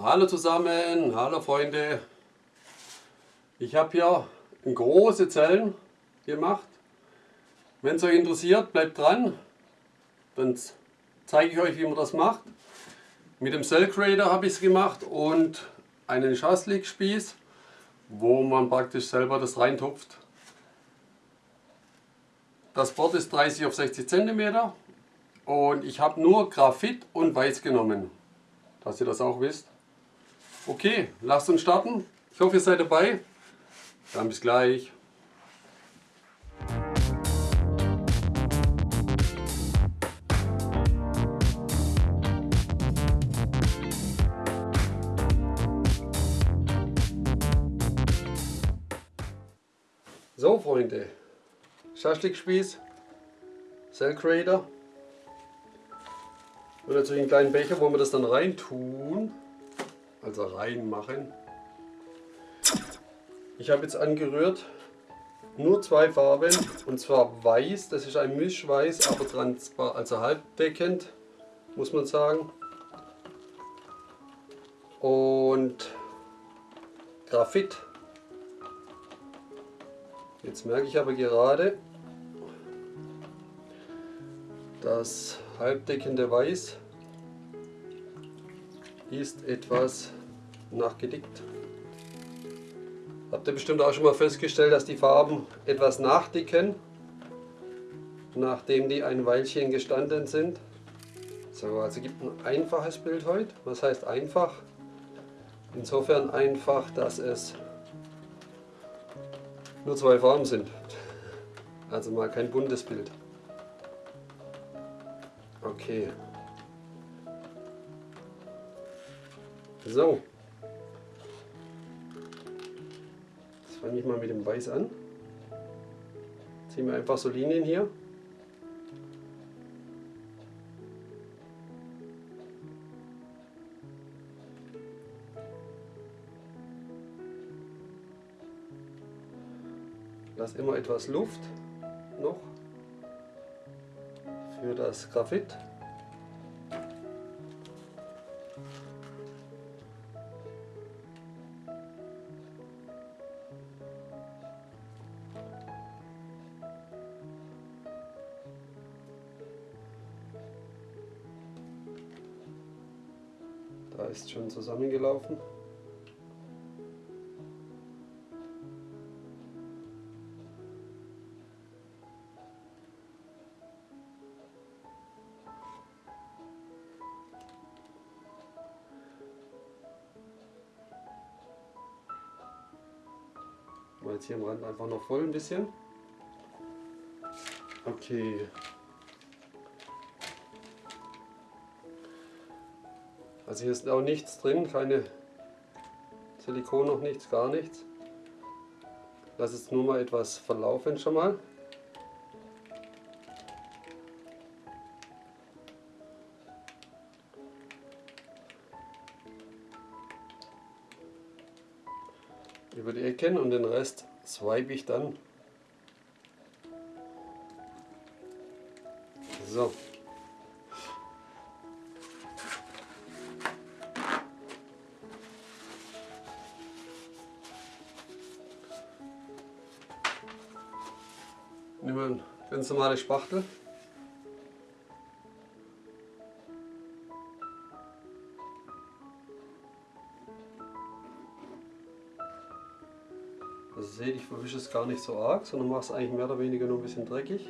Hallo zusammen, hallo Freunde. Ich habe hier große Zellen gemacht. Wenn es euch interessiert, bleibt dran. Dann zeige ich euch, wie man das macht. Mit dem Cell Creator habe ich es gemacht und einen Schaslik-Spieß, wo man praktisch selber das reintupft. Das Board ist 30 auf 60 cm und ich habe nur Graphit und Weiß genommen, dass ihr das auch wisst. Okay, lasst uns starten. Ich hoffe, ihr seid dabei. Dann bis gleich. So Freunde, Schaschlikspieß, Cell Creator und natürlich einen kleinen Becher, wo wir das dann rein tun, also reinmachen. Ich habe jetzt angerührt nur zwei Farben und zwar weiß, das ist ein Mischweiß, aber transparent, also halbdeckend muss man sagen. Und Graphit. Jetzt merke ich aber gerade, das halbdeckende Weiß ist etwas nachgedickt. Habt ihr bestimmt auch schon mal festgestellt, dass die Farben etwas nachdicken, nachdem die ein Weilchen gestanden sind. So, also gibt ein einfaches Bild heute. Was heißt einfach? Insofern einfach, dass es nur zwei Farben sind. Also mal kein buntes Bild. Okay. So. Fange ich mal mit dem Weiß an. Ziehen wir einfach so Linien hier. Lass immer etwas Luft noch für das Graphit. Zusammengelaufen. Mal jetzt hier am Rand einfach noch voll ein bisschen. Okay. Also hier ist auch nichts drin, keine Silikon noch nichts, gar nichts. Lass jetzt nur mal etwas verlaufen schon mal. über die Ecken und den Rest swipe ich dann. So. Nehmen wir eine ganz normale Spachtel. Also seht, ich verwische es gar nicht so arg, sondern mache es eigentlich mehr oder weniger nur ein bisschen dreckig.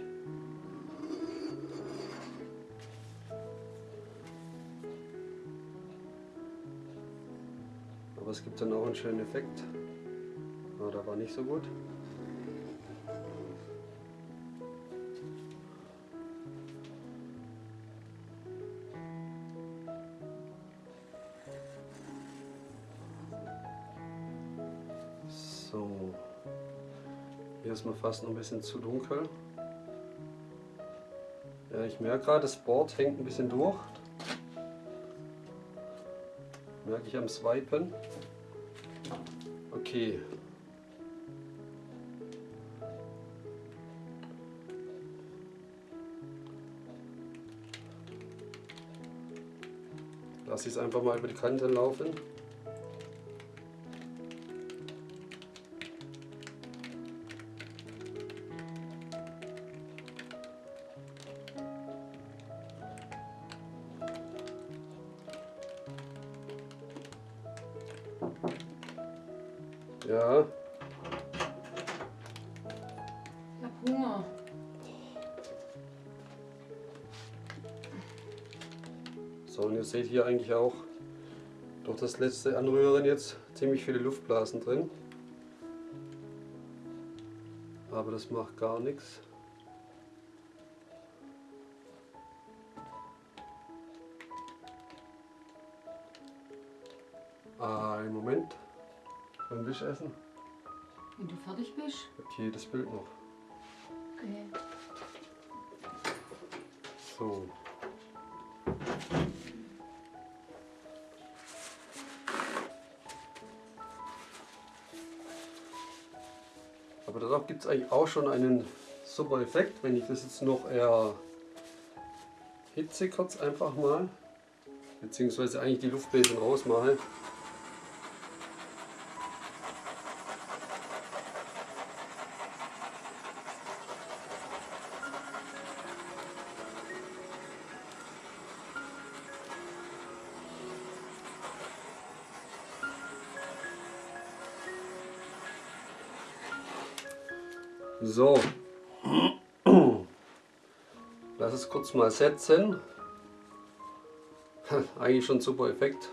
Aber es gibt dann auch einen schönen Effekt. Ah, der war nicht so gut. Hier ist mir fast noch ein bisschen zu dunkel. Ja, ich merke gerade, das Board hängt ein bisschen durch. Merke ich am Swipen. Okay. Lasse ich es einfach mal über die Kante laufen. Hier eigentlich auch durch das letzte Anrühren jetzt ziemlich viele Luftblasen drin. Aber das macht gar nichts. Ein Moment. Beim Wischessen. Wenn du fertig bist. Okay, das Bild noch. Okay. So. Darauf gibt es eigentlich auch schon einen super Effekt, wenn ich das jetzt noch eher hitze kurz einfach mal, beziehungsweise eigentlich die Luftbläschen rausmache. So. Lass es kurz mal setzen. Eigentlich schon super Effekt.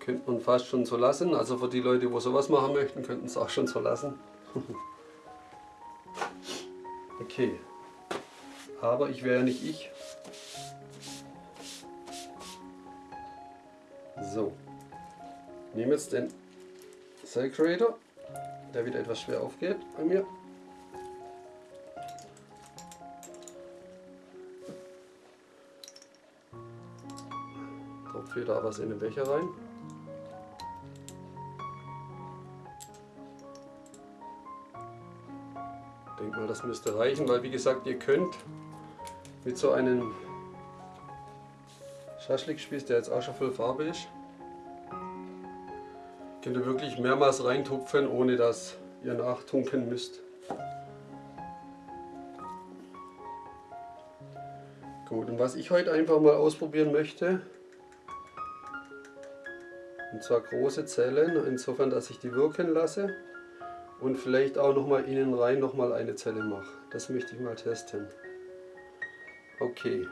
Könnte man fast schon so lassen. Also für die Leute, die sowas machen möchten, könnten es auch schon so lassen. Okay. Aber ich wäre ja nicht ich. So. Nehme jetzt den Cell Creator der wieder etwas schwer aufgeht bei mir. Tropfe da was in den Becher rein. Ich denke mal, das müsste reichen, weil wie gesagt, ihr könnt mit so einem Schaschlikspieß, der jetzt auch schon voll Farbe ist, Könnt ihr wirklich mehrmals reintupfen, ohne dass ihr nachtunken müsst. Gut, und was ich heute einfach mal ausprobieren möchte, und zwar große Zellen, insofern, dass ich die wirken lasse und vielleicht auch noch mal innen rein noch mal eine Zelle mache. Das möchte ich mal testen. Okay.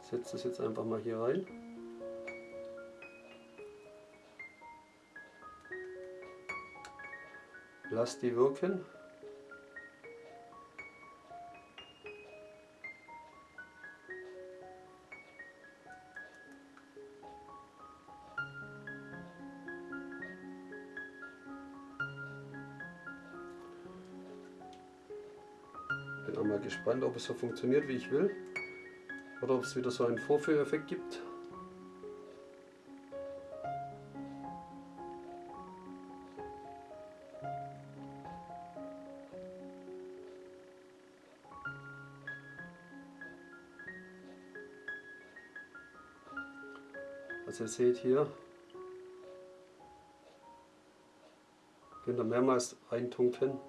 Ich setze das jetzt einfach mal hier rein. Lass die wirken. Bin auch mal gespannt, ob es so funktioniert, wie ich will. Oder ob es wieder so einen Vorführeffekt gibt. Also ihr seht hier, könnt ihr mehrmals reintunken.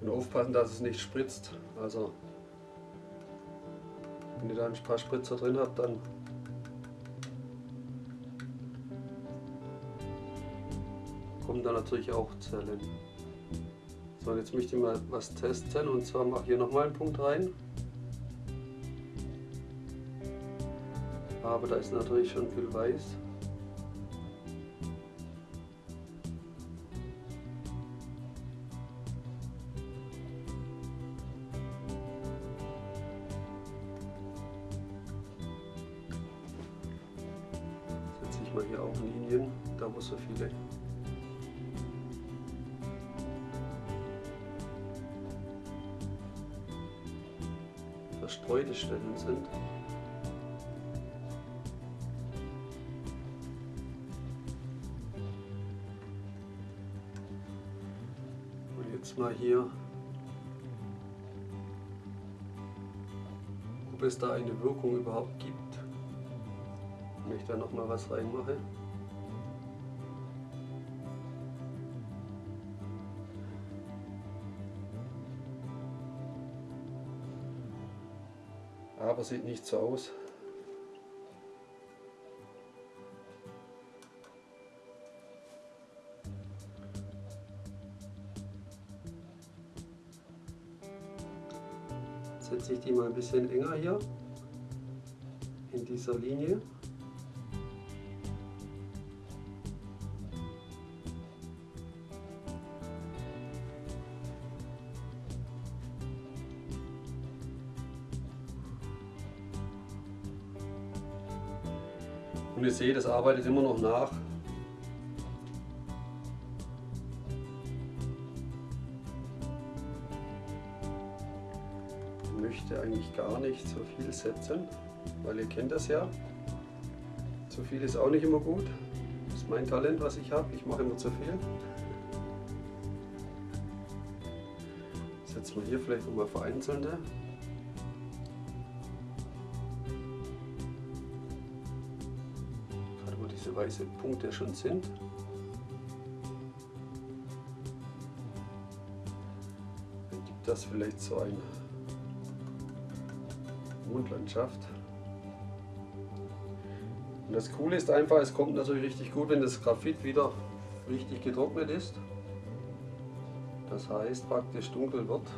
Und aufpassen, dass es nicht spritzt. Also wenn ihr da ein paar Spritzer drin habt, dann kommen da natürlich auch Zellen. So, jetzt möchte ich mal was testen und zwar mache ich hier nochmal einen Punkt rein. Aber da ist natürlich schon viel weiß. Verstreute Stellen sind. Und jetzt mal hier, ob es da eine Wirkung überhaupt gibt. Wenn ich da noch mal was reinmache. Aber sieht nicht so aus. Setze ich die mal ein bisschen enger hier in dieser Linie. Ihr seht, es arbeitet immer noch nach. Ich möchte eigentlich gar nicht so viel setzen, weil ihr kennt das ja. Zu viel ist auch nicht immer gut. Das ist mein Talent, was ich habe. Ich mache immer zu viel. Setzen wir hier vielleicht nochmal vereinzelte. Weißen Punkte schon sind. Dann gibt das vielleicht so eine Mondlandschaft. Und das Coole ist einfach, es kommt natürlich richtig gut, wenn das Graphit wieder richtig getrocknet ist. Das heißt praktisch dunkel wird.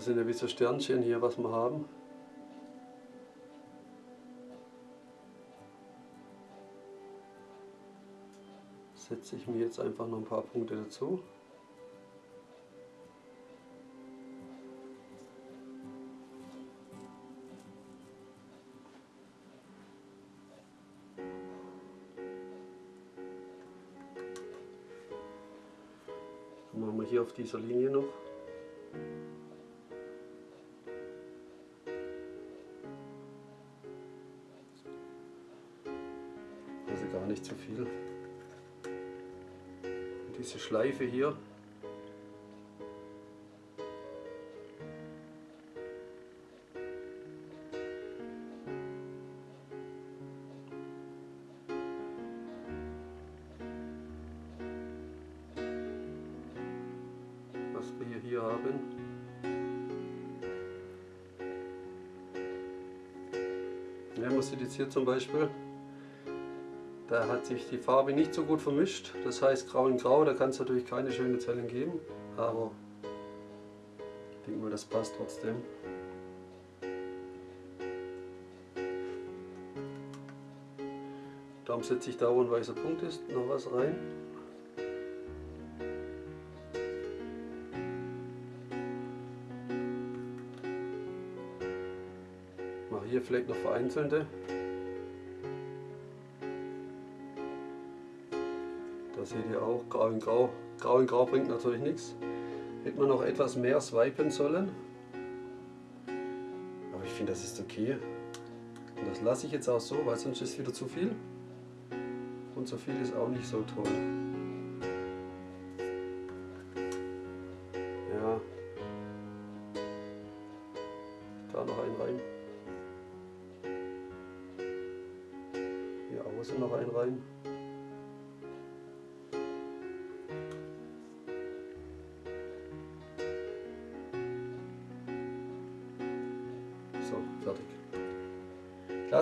Das sind ja wie so Sternchen hier, was wir haben. Setze ich mir jetzt einfach noch ein paar Punkte dazu. Machen wir hier auf dieser Linie noch. Diese Schleife hier. Was wir hier haben. Ja, man sieht jetzt hier zum Beispiel, da hat sich die Farbe nicht so gut vermischt. Das heißt grau in grau, da kann es natürlich keine schönen Zellen geben. Aber ich denke mal, das passt trotzdem. Darum setze ich da, wo ein weißer Punkt ist, noch was rein. Mache hier vielleicht noch vereinzelte. Seht ihr auch, grau in grau. Grau in grau bringt natürlich nichts. Hätte man noch etwas mehr swipen sollen. Aber ich finde, das ist okay. Und das lasse ich jetzt auch so, weil sonst ist wieder zu viel. Und zu viel ist auch nicht so toll.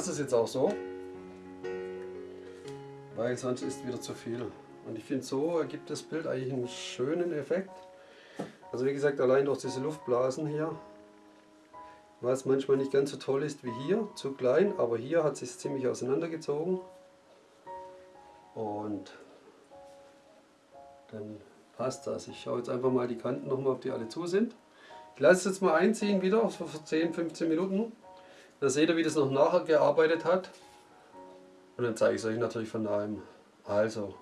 Lasse es jetzt auch so, weil sonst ist wieder zu viel. Und ich finde, so ergibt das Bild eigentlich einen schönen Effekt. Also wie gesagt, allein durch diese Luftblasen hier, was manchmal nicht ganz so toll ist wie hier, zu klein, aber hier hat es sich ziemlich auseinandergezogen. Und dann passt das. Ich schaue jetzt einfach mal die Kanten nochmal, ob die alle zu sind. Ich lasse es jetzt mal einziehen wieder, so für 10-15 Minuten. Da seht ihr, wie das noch nachher gearbeitet hat. Und dann zeige ich es euch natürlich von nahem. Also,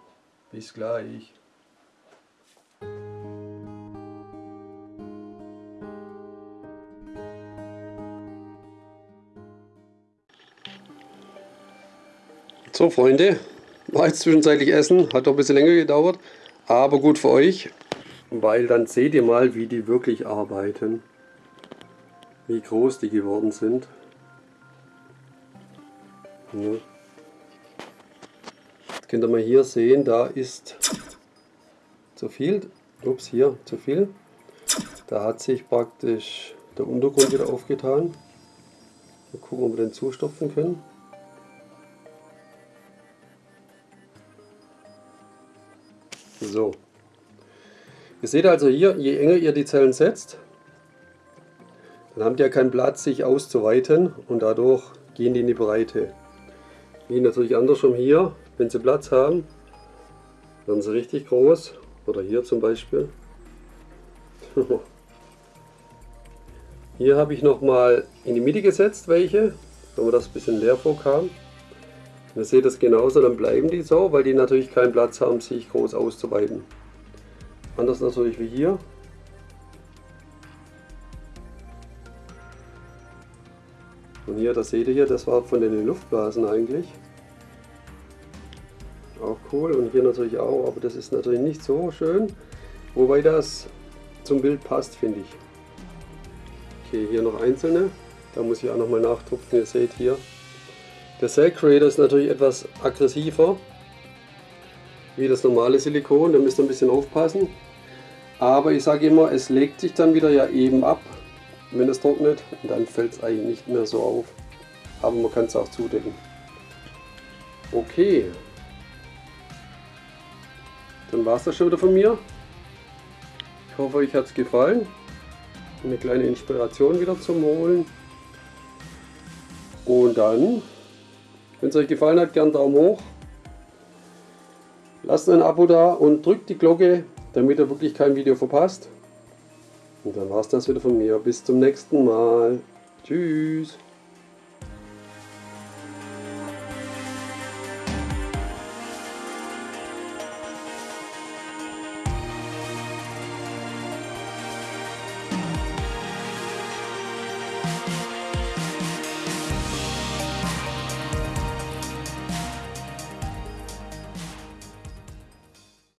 bis gleich. So Freunde, war jetzt zwischenzeitlich Essen, hat doch ein bisschen länger gedauert, aber gut für euch, weil dann seht ihr mal, wie die wirklich arbeiten, wie groß die geworden sind. Ja. Jetzt könnt ihr mal hier sehen, da ist zu viel, ups hier, zu viel. Da hat sich praktisch der Untergrund wieder aufgetan. Mal gucken, ob wir den zustopfen können. So. Ihr seht also hier, je enger ihr die Zellen setzt, dann habt ihr keinen Platz, sich auszuweiten und dadurch gehen die in die Breite. Wie natürlich andersrum hier, wenn sie Platz haben, werden sie richtig groß. Oder hier zum Beispiel. hier habe ich nochmal in die Mitte gesetzt welche, wenn das ein bisschen leer vorkam. Ihr seht das genauso, dann bleiben die so, weil die natürlich keinen Platz haben, sich groß auszuweiten. Anders natürlich wie hier. Und hier, das seht ihr hier, das war von den Luftblasen eigentlich. Auch cool und hier natürlich auch, aber das ist natürlich nicht so schön. Wobei das zum Bild passt, finde ich. Okay, hier noch einzelne. Da muss ich auch nochmal nachtupfen. Ihr seht hier, der Cell Creator ist natürlich etwas aggressiver wie das normale Silikon, da müsst ihr ein bisschen aufpassen. Aber ich sage immer, es legt sich dann wieder ja eben ab, wenn es trocknet. Dann fällt es eigentlich nicht mehr so auf. Aber man kann es auch zudecken. Okay. Dann war es das schon wieder von mir. Ich hoffe, euch hat es gefallen. Eine kleine Inspiration wieder zum Holen. Und dann wenn es euch gefallen hat, gern Daumen hoch. Lasst ein Abo da und drückt die Glocke, damit ihr wirklich kein Video verpasst. Und dann war es das wieder von mir. Bis zum nächsten Mal. Tschüss.